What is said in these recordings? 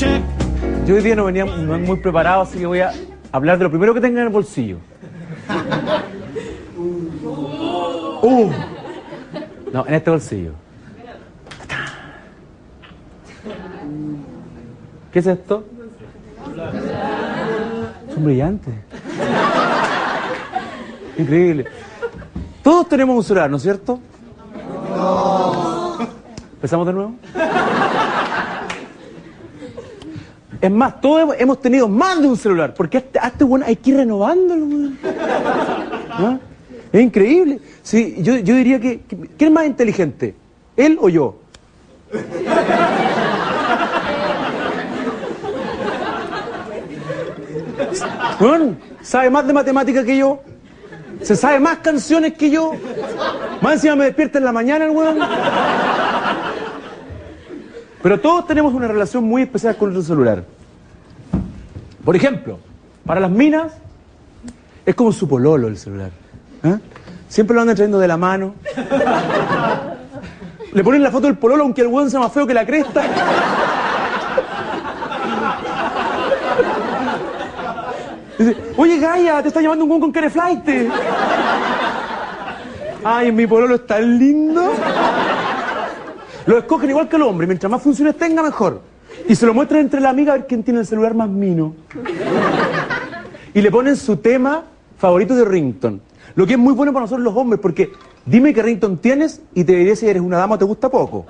Yo hoy día no venía muy preparado, así que voy a hablar de lo primero que tenga en el bolsillo. Uh. No, en este bolsillo. ¿Qué es esto? Son brillantes. Increíble. Todos tenemos un celular, ¿no es cierto? ¿Empezamos de nuevo? Es más, todos hemos- tenido más de un celular, porque a este, a este hay que ir renovándolo, weón. ¿Ah? Es increíble. Sí, yo, yo diría que, ¿quién es más inteligente? ¿Él o yo? Weón, sabe más de matemática que yo. Se sabe más canciones que yo. Más encima me despierta en la mañana el weón. Pero todos tenemos una relación muy especial con nuestro celular. Por ejemplo, para las minas es como su pololo el celular. ¿Ah? Siempre lo andan trayendo de la mano. Le ponen la foto del pololo aunque el weón sea más feo que la cresta. Dice, oye Gaia, te está llamando un weón con care flight. Ay, mi pololo es tan lindo. Lo escogen igual que el hombre, mientras más funciones tenga, mejor. Y se lo muestran entre la amiga a ver quién tiene el celular más mino. Y le ponen su tema favorito de Rington. Lo que es muy bueno para nosotros los hombres, porque dime qué Rington tienes y te diré si eres una dama o te gusta poco.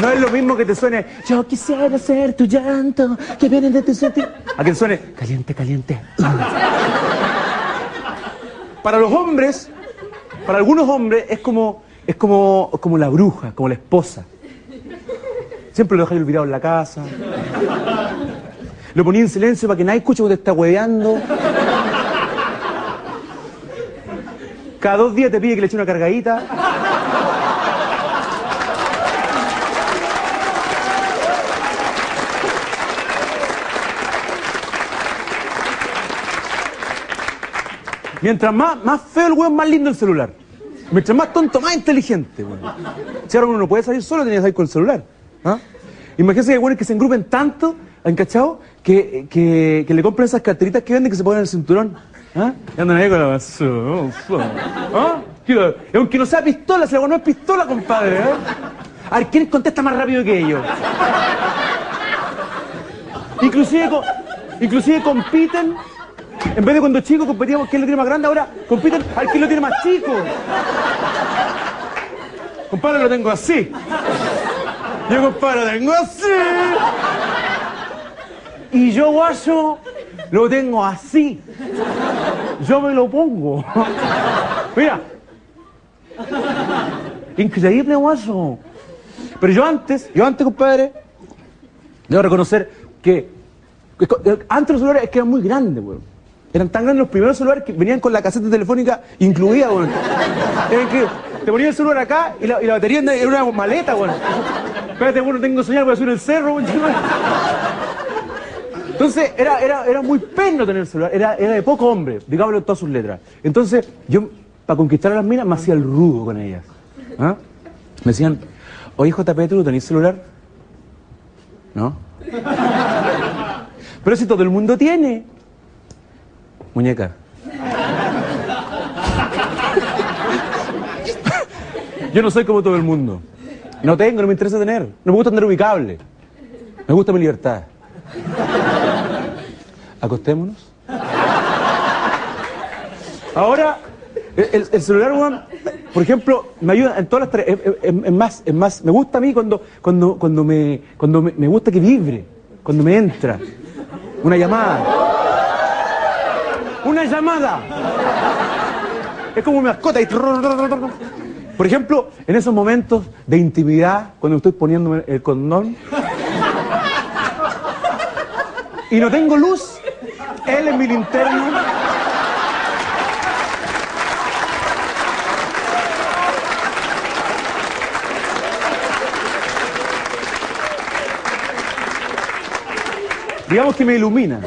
No es lo mismo que te suene, yo quisiera ser tu llanto, que viene de tu sentimiento. A que suene, caliente, caliente. Para los hombres, para algunos hombres, es como, es como, como la bruja, como la esposa. Siempre lo dejáis olvidado en la casa. Lo ponía en silencio para que nadie escuche cuando te está hueveando. Cada dos días te pide que le eche una cargadita. Mientras más, más feo el weón, más lindo el celular. Mientras más tonto, más inteligente, weón. Si ahora uno no puede salir solo, tenía que salir con el celular. ¿ah? Imagínense que hay weones que se engrupen tanto, ¿han? Que, que, que le compran esas carteritas que venden que se ponen en el cinturón. ¿ah? Y andan ahí con la basura. ¿Ah? Que- y Aunque no sea pistola, si la no es pistola, compadre. ¿eh? A ver, ¿quién contesta más rápido que ellos? Inclusive, inclusive compiten, en vez de cuando chicos competíamos quién lo tiene más grande, ahora compiten al quién lo tiene más chico. Compadre, lo tengo así. Yo, compadre, lo tengo así. Y yo, guayo, lo tengo así. Yo me lo pongo. Mira. Increíble, guayo. Pero yo antes, yo antes, compadre, Debo reconocer que, antes los celulares es que eran muy grandes, weón. Eran tan grandes los primeros celulares que venían con la caseta telefónica incluida, weón. Que te ponías el celular acá y la, batería era una maleta, weón. Espérate, bueno, tengo señal, voy a subir el cerro, weón. Entonces, era, era, era muy peno tener el celular, era, era de poco hombre, digámoslo en todas sus letras. Entonces, yo, para conquistar a las minas, me hacía el rudo con ellas. ¿Ah? Me decían, oye, JP, ¿tú tenés celular? ¿No? Pero si todo el mundo tiene. Muñeca. Yo no soy como todo el mundo. No tengo, no me interesa tener. No me gusta tener ubicable. Me gusta mi libertad. Acostémonos. Ahora, el, el celular, por ejemplo, me ayuda en todas las tareas. Es, más, es más, me gusta a mí cuando, cuando, cuando, me, cuando me gusta que vibre, cuando me entra. Una llamada. Una llamada. Es como mi mascota. y Por ejemplo, en esos momentos de intimidad, cuando estoy poniéndome el condón y no tengo luz, él es mi linterna. Digamos que me ilumina.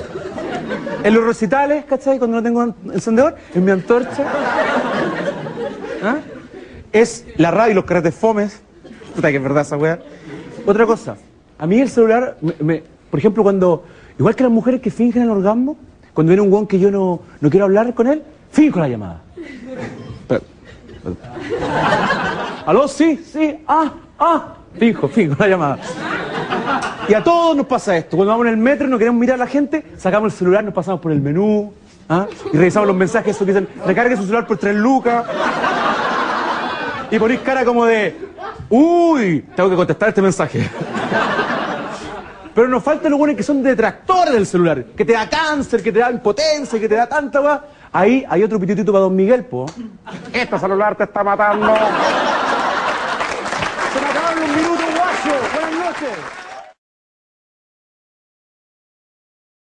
En los recitales, ¿cachai? Cuando no tengo encendedor, en mi antorcha. ¿Ah? Es la radio y los carretes fomes. Puta que es verdad esa weá. Otra cosa, a mí el celular, por ejemplo, cuando, igual que las mujeres que fingen el orgasmo, cuando viene un guan que yo no, no quiero hablar con él, finjo la llamada. ¿Aló? Sí, sí, ah, ah, finjo, finjo la llamada. Y a todos nos pasa esto. Cuando vamos en el metro y no queremos mirar a la gente, sacamos el celular, nos pasamos por el menú ¿ah? y revisamos los mensajes esos que dicen recargue su celular por 3 lucas. Y ponís cara como de uy, tengo que contestar este mensaje. Pero nos faltan los buenos que son detractores del celular, que te da cáncer, que te da impotencia, que te da tanta va. Ahí hay otro pitutito para Don Miguel, po. Este celular te está matando. Se